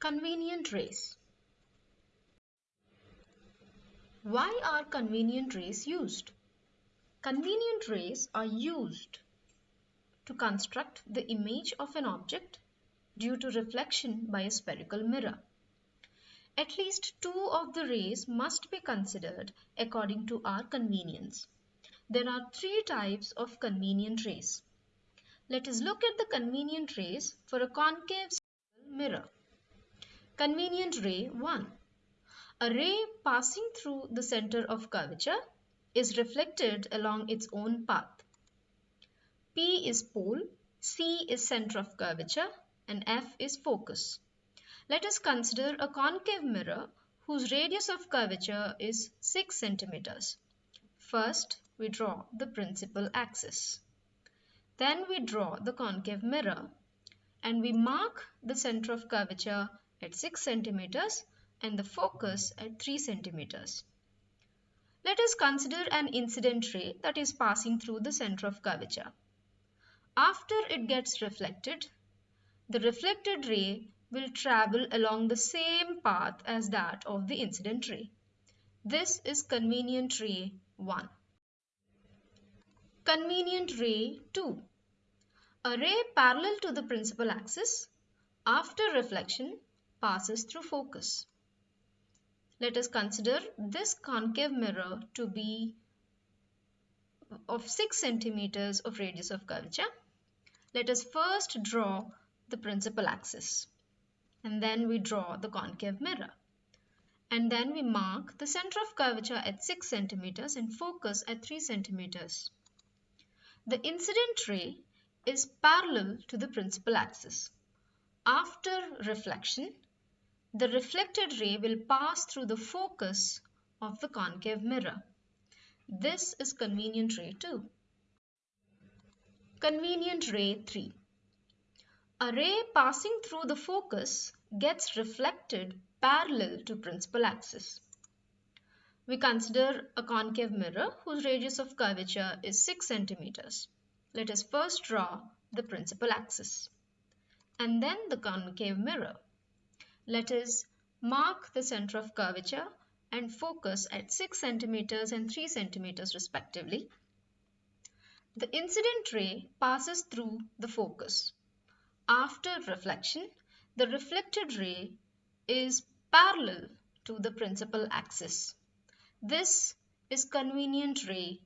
Convenient rays. Why are convenient rays used? Convenient rays are used to construct the image of an object due to reflection by a spherical mirror. At least two of the rays must be considered according to our convenience. There are three types of convenient rays. Let us look at the convenient rays for a concave mirror. Convenient ray 1. A ray passing through the center of curvature is reflected along its own path. P is pole, C is center of curvature and F is focus. Let us consider a concave mirror whose radius of curvature is 6 centimeters. First, we draw the principal axis. Then we draw the concave mirror and we mark the center of curvature at 6 centimeters and the focus at 3 centimeters. Let us consider an incident ray that is passing through the center of curvature. After it gets reflected, the reflected ray will travel along the same path as that of the incident ray. This is convenient ray 1. Convenient ray 2. A ray parallel to the principal axis after reflection passes through focus. Let us consider this concave mirror to be of 6 centimeters of radius of curvature. Let us first draw the principal axis and then we draw the concave mirror. And then we mark the center of curvature at 6 centimeters and focus at 3 centimeters. The incident ray is parallel to the principal axis. After reflection, the reflected ray will pass through the focus of the concave mirror. This is convenient ray 2. Convenient ray 3. A ray passing through the focus gets reflected parallel to principal axis. We consider a concave mirror whose radius of curvature is 6 centimeters. Let us first draw the principal axis and then the concave mirror. Let us mark the center of curvature and focus at 6 centimeters and 3 centimeters respectively. The incident ray passes through the focus. After reflection, the reflected ray is parallel to the principal axis. This is convenient ray